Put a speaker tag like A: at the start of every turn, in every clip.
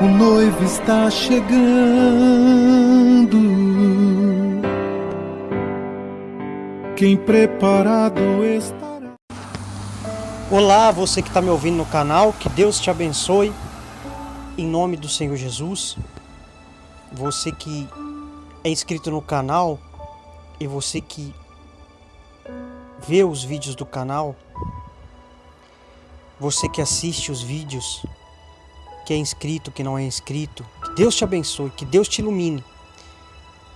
A: o noivo está chegando. Quem preparado estará.
B: Olá, você que está me ouvindo no canal, que Deus te abençoe, em nome do Senhor Jesus. Você que é inscrito no canal e você que vê os vídeos do canal, você que assiste os vídeos, que é inscrito, que não é inscrito. Que Deus te abençoe, que Deus te ilumine.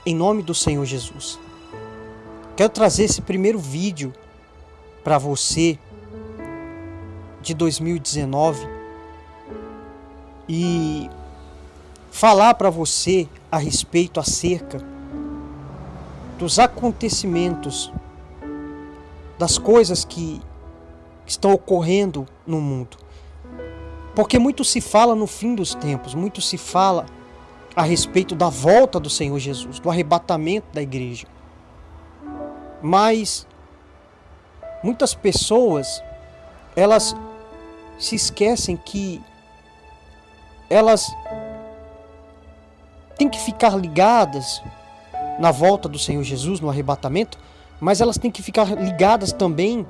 B: Em nome do Senhor Jesus. Quero trazer esse primeiro vídeo para você de 2019 e falar para você a respeito acerca dos acontecimentos das coisas que estão ocorrendo no mundo. Porque muito se fala no fim dos tempos, muito se fala a respeito da volta do Senhor Jesus, do arrebatamento da igreja. Mas muitas pessoas elas se esquecem que elas têm que ficar ligadas na volta do Senhor Jesus, no arrebatamento, mas elas têm que ficar ligadas também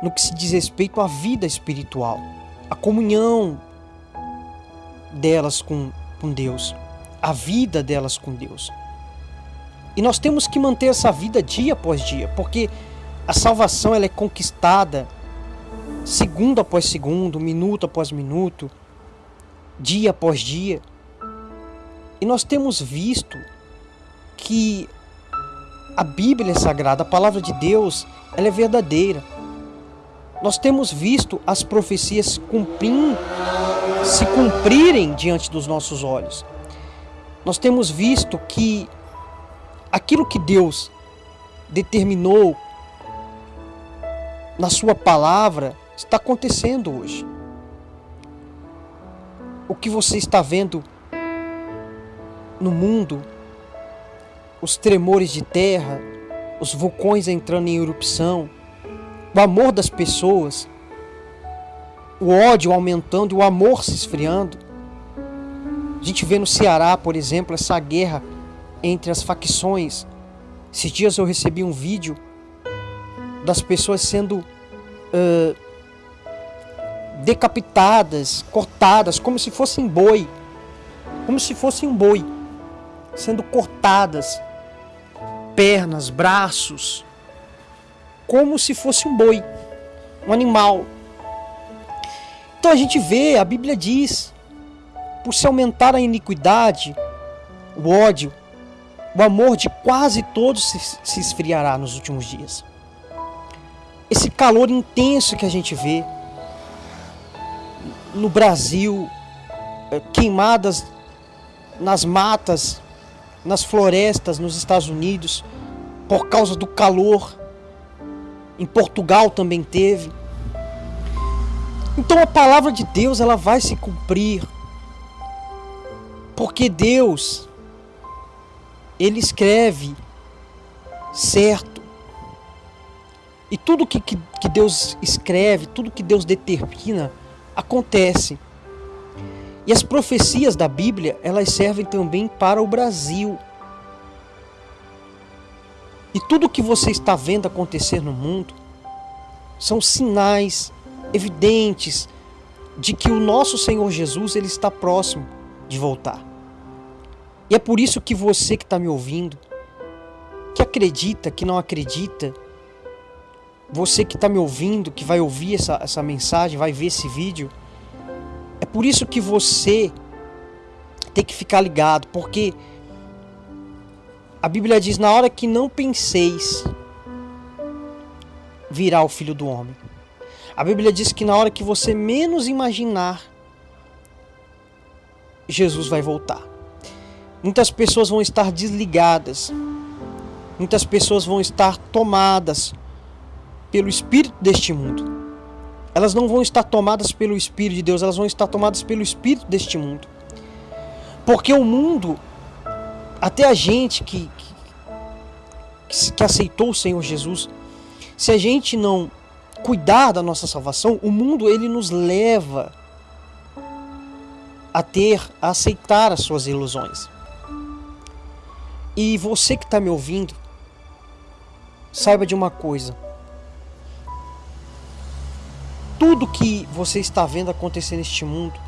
B: no que se diz respeito à vida espiritual a comunhão delas com, com Deus, a vida delas com Deus. E nós temos que manter essa vida dia após dia, porque a salvação ela é conquistada segundo após segundo, minuto após minuto, dia após dia. E nós temos visto que a Bíblia é sagrada, a palavra de Deus, ela é verdadeira nós temos visto as profecias cumprindo, se cumprirem diante dos nossos olhos. Nós temos visto que aquilo que Deus determinou na sua palavra está acontecendo hoje. O que você está vendo no mundo, os tremores de terra, os vulcões entrando em erupção, o amor das pessoas, o ódio aumentando o amor se esfriando. A gente vê no Ceará, por exemplo, essa guerra entre as facções. Esses dias eu recebi um vídeo das pessoas sendo uh, decapitadas, cortadas, como se fossem boi. Como se fossem um boi. Sendo cortadas. Pernas, braços, como se fosse um boi, um animal. Então a gente vê, a Bíblia diz, por se aumentar a iniquidade, o ódio, o amor de quase todos se, se esfriará nos últimos dias. Esse calor intenso que a gente vê no Brasil, é, queimadas nas matas, nas florestas nos Estados Unidos, por causa do calor, em Portugal também teve. Então a palavra de Deus ela vai se cumprir. Porque Deus ele escreve certo. E tudo que, que, que Deus escreve, tudo que Deus determina, acontece. E as profecias da Bíblia, elas servem também para o Brasil. E tudo que você está vendo acontecer no mundo são sinais evidentes de que o nosso Senhor Jesus ele está próximo de voltar. E é por isso que você que está me ouvindo, que acredita, que não acredita, você que está me ouvindo, que vai ouvir essa, essa mensagem, vai ver esse vídeo, é por isso que você tem que ficar ligado, porque a Bíblia diz: na hora que não penseis, virá o Filho do Homem. A Bíblia diz que na hora que você menos imaginar, Jesus vai voltar. Muitas pessoas vão estar desligadas, muitas pessoas vão estar tomadas pelo espírito deste mundo. Elas não vão estar tomadas pelo espírito de Deus, elas vão estar tomadas pelo espírito deste mundo. Porque o mundo até a gente que, que, que aceitou o Senhor Jesus, se a gente não cuidar da nossa salvação, o mundo ele nos leva a ter, a aceitar as suas ilusões. E você que está me ouvindo, saiba de uma coisa. Tudo que você está vendo acontecer neste mundo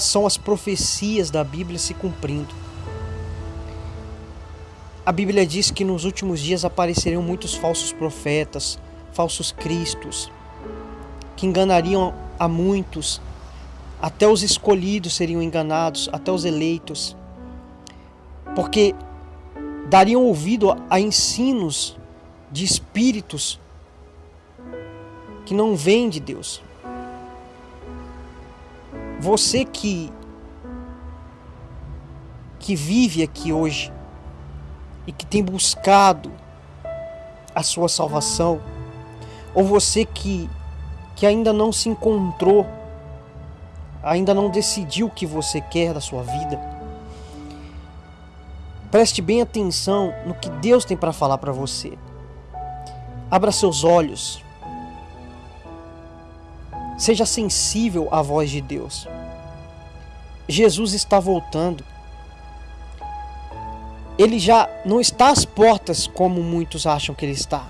B: são as profecias da Bíblia se cumprindo. A Bíblia diz que nos últimos dias apareceriam muitos falsos profetas, falsos cristos, que enganariam a muitos, até os escolhidos seriam enganados, até os eleitos, porque dariam ouvido a ensinos de espíritos que não vêm de Deus. Você que que vive aqui hoje e que tem buscado a sua salvação, ou você que que ainda não se encontrou, ainda não decidiu o que você quer da sua vida, preste bem atenção no que Deus tem para falar para você. Abra seus olhos. Seja sensível à voz de Deus. Jesus está voltando. Ele já não está às portas como muitos acham que ele está.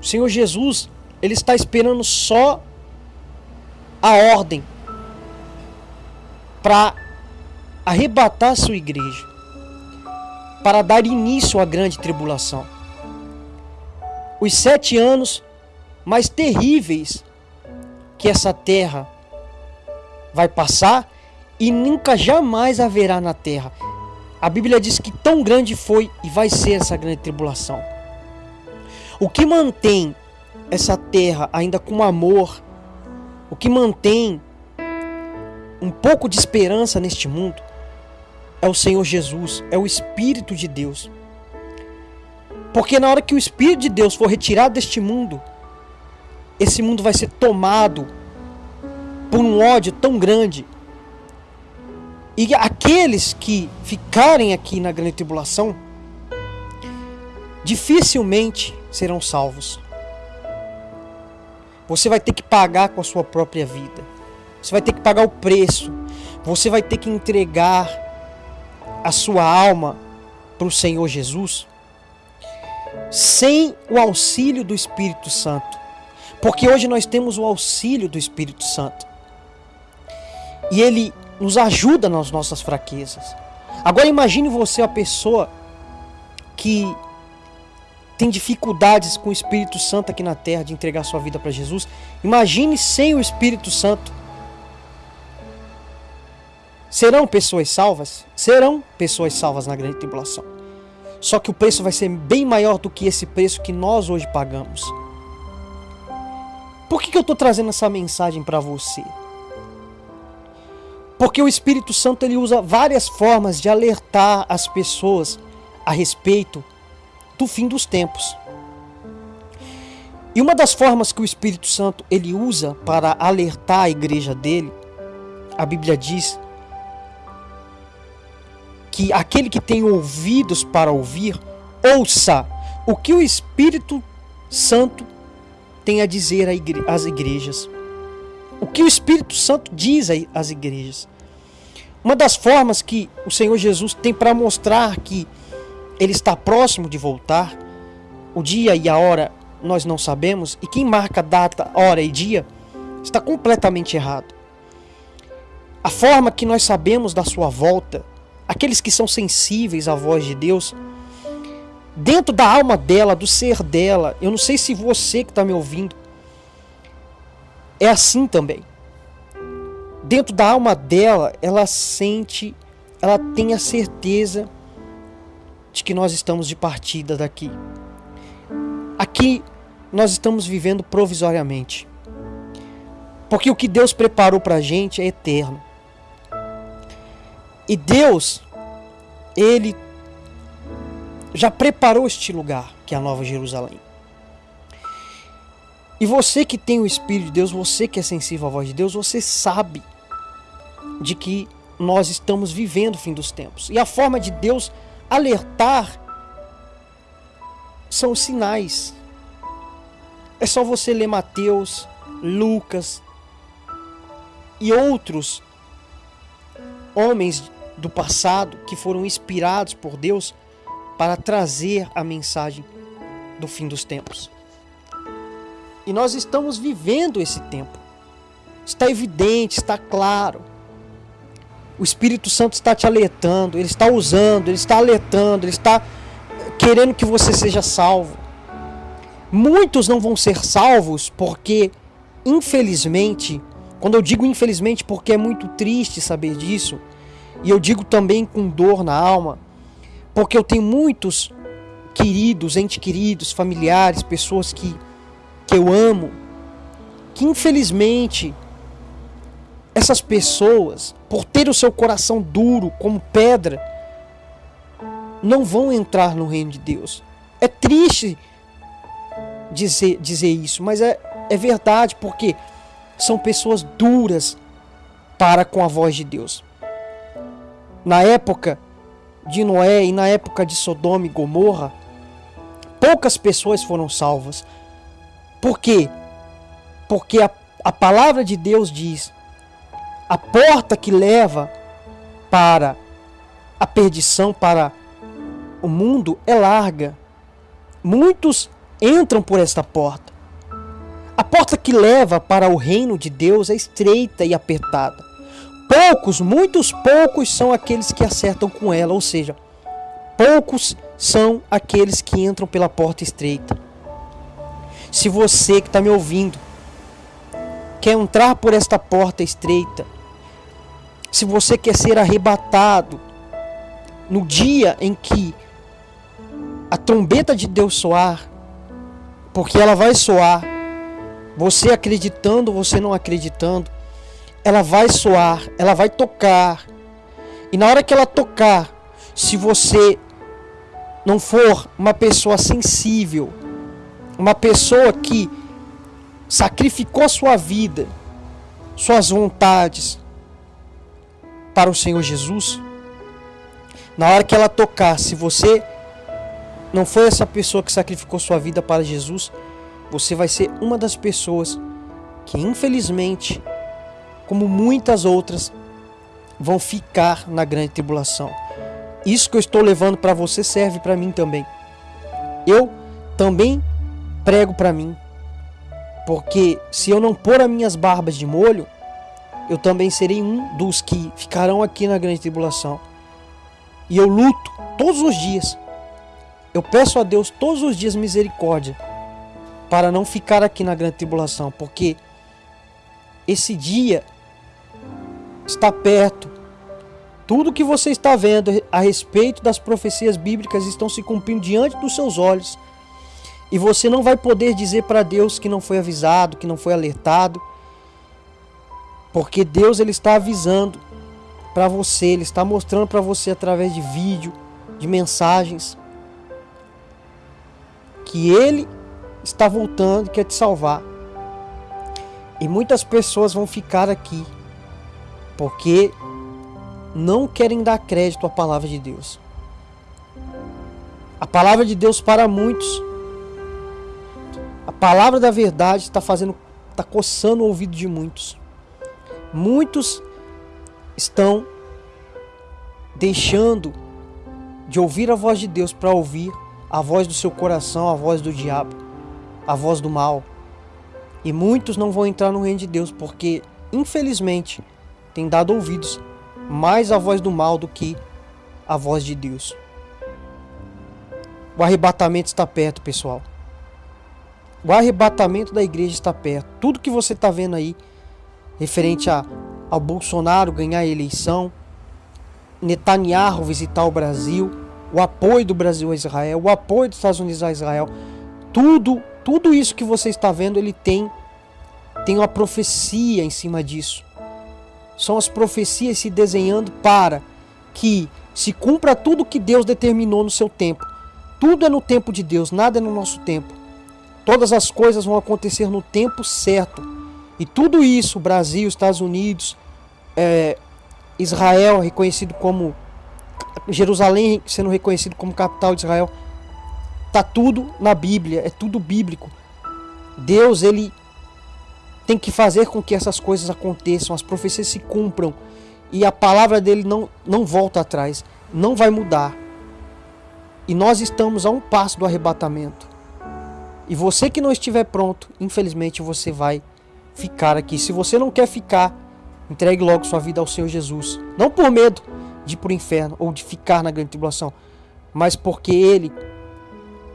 B: O Senhor Jesus ele está esperando só a ordem para arrebatar sua igreja, para dar início à grande tribulação. Os sete anos mais terríveis que essa terra vai passar e nunca jamais haverá na terra. A Bíblia diz que tão grande foi e vai ser essa grande tribulação. O que mantém essa terra ainda com amor, o que mantém um pouco de esperança neste mundo é o Senhor Jesus, é o Espírito de Deus. Porque na hora que o Espírito de Deus for retirado deste mundo, esse mundo vai ser tomado por um ódio tão grande. E aqueles que ficarem aqui na grande tribulação dificilmente serão salvos. Você vai ter que pagar com a sua própria vida. Você vai ter que pagar o preço. Você vai ter que entregar a sua alma para o Senhor Jesus sem o auxílio do Espírito Santo. Porque hoje nós temos o auxílio do Espírito Santo. E ele nos ajuda nas nossas fraquezas. Agora imagine você a pessoa que tem dificuldades com o Espírito Santo aqui na terra de entregar sua vida para Jesus. Imagine sem o Espírito Santo. Serão pessoas salvas? Serão pessoas salvas na grande tribulação. Só que o preço vai ser bem maior do que esse preço que nós hoje pagamos. Por que, que eu estou trazendo essa mensagem para você? Porque o Espírito Santo ele usa várias formas de alertar as pessoas a respeito do fim dos tempos. E uma das formas que o Espírito Santo ele usa para alertar a igreja dele, a Bíblia diz que aquele que tem ouvidos para ouvir, ouça o que o Espírito Santo tem a dizer às igrejas. O que o Espírito Santo diz às igrejas. Uma das formas que o Senhor Jesus tem para mostrar que ele está próximo de voltar. O dia e a hora nós não sabemos, e quem marca data, hora e dia está completamente errado. A forma que nós sabemos da sua volta, aqueles que são sensíveis à voz de Deus, dentro da alma dela, do ser dela, eu não sei se você que está me ouvindo é assim também. Dentro da alma dela, ela sente, ela tem a certeza de que nós estamos de partida daqui. Aqui nós estamos vivendo provisoriamente. Porque o que Deus preparou para a gente é eterno. E Deus, Ele já preparou este lugar, que é a Nova Jerusalém. E você que tem o Espírito de Deus, você que é sensível à voz de Deus, você sabe de que nós estamos vivendo o fim dos tempos. E a forma de Deus alertar são os sinais. É só você ler Mateus, Lucas, e outros homens do passado que foram inspirados por Deus para trazer a mensagem do fim dos tempos. E nós estamos vivendo esse tempo. Está evidente, está claro. O Espírito Santo está te alertando, ele está usando, ele está alertando, ele está querendo que você seja salvo. Muitos não vão ser salvos porque, infelizmente, quando eu digo infelizmente porque é muito triste saber disso, e eu digo também com dor na alma, porque eu tenho muitos queridos, entes queridos, familiares, pessoas que, que eu amo, que infelizmente essas pessoas, por ter o seu coração duro como pedra, não vão entrar no reino de Deus. É triste dizer, dizer isso, mas é, é verdade, porque são pessoas duras para com a voz de Deus. Na época de Noé e na época de Sodoma e Gomorra, poucas pessoas foram salvas. Por quê? Porque a, a palavra de Deus diz: a porta que leva para a perdição, para o mundo, é larga. Muitos entram por esta porta. A porta que leva para o reino de Deus é estreita e apertada. Poucos, muitos poucos são aqueles que acertam com ela, ou seja, poucos são aqueles que entram pela porta estreita. Se você que está me ouvindo quer entrar por esta porta estreita, se você quer ser arrebatado no dia em que a trombeta de Deus soar, porque ela vai soar, você acreditando, você não acreditando, ela vai soar, ela vai tocar. E na hora que ela tocar, se você não for uma pessoa sensível, uma pessoa que sacrificou sua vida, suas vontades para o Senhor Jesus, na hora que ela tocar, se você não foi essa pessoa que sacrificou sua vida para Jesus, você vai ser uma das pessoas que infelizmente como muitas outras, vão ficar na grande tribulação. Isso que eu estou levando para você serve para mim também. Eu também prego para mim, porque se eu não pôr as minhas barbas de molho, eu também serei um dos que ficarão aqui na grande tribulação. E eu luto todos os dias. Eu peço a Deus todos os dias misericórdia para não ficar aqui na grande tribulação, porque esse dia está perto. Tudo que você está vendo a respeito das profecias bíblicas estão se cumprindo diante dos seus olhos. E você não vai poder dizer para Deus que não foi avisado, que não foi alertado. Porque Deus ele está avisando para você, ele está mostrando para você através de vídeo, de mensagens que ele está voltando, quer te salvar. E muitas pessoas vão ficar aqui porque não querem dar crédito à palavra de Deus. A palavra de Deus para muitos, a palavra da verdade está fazendo, está coçando o ouvido de muitos. Muitos estão deixando de ouvir a voz de Deus para ouvir a voz do seu coração, a voz do diabo, a voz do mal. E muitos não vão entrar no reino de Deus porque, infelizmente, tem dado ouvidos mais à voz do mal do que à voz de Deus. O arrebatamento está perto, pessoal. O arrebatamento da igreja está perto. Tudo que você está vendo aí, referente a, ao Bolsonaro ganhar a eleição, Netanyahu visitar o Brasil, o apoio do Brasil a Israel, o apoio dos Estados Unidos a Israel, tudo, tudo isso que você está vendo, ele tem, tem uma profecia em cima disso. São as profecias se desenhando para que se cumpra tudo que Deus determinou no seu tempo. Tudo é no tempo de Deus, nada é no nosso tempo. Todas as coisas vão acontecer no tempo certo. E tudo isso, Brasil, Estados Unidos, é, Israel reconhecido como Jerusalém sendo reconhecido como capital de Israel, tá tudo na Bíblia, é tudo bíblico. Deus ele tem que fazer com que essas coisas aconteçam, as profecias se cumpram e a palavra dele não, não volta atrás, não vai mudar. E nós estamos a um passo do arrebatamento. E você que não estiver pronto, infelizmente você vai ficar aqui. Se você não quer ficar, entregue logo sua vida ao Senhor Jesus. Não por medo de ir para o inferno ou de ficar na grande tribulação, mas porque Ele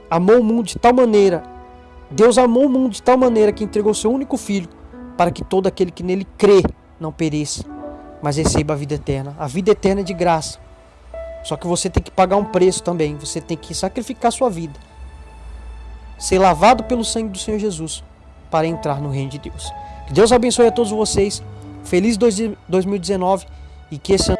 B: amou o mundo de tal maneira, Deus amou o mundo de tal maneira que entregou seu único filho para que todo aquele que nele crê não pereça, mas receba a vida eterna. A vida eterna é de graça. Só que você tem que pagar um preço também. Você tem que sacrificar sua vida. Ser lavado pelo sangue do Senhor Jesus para entrar no reino de Deus. Que Deus abençoe a todos vocês. Feliz 2019 e que esse ano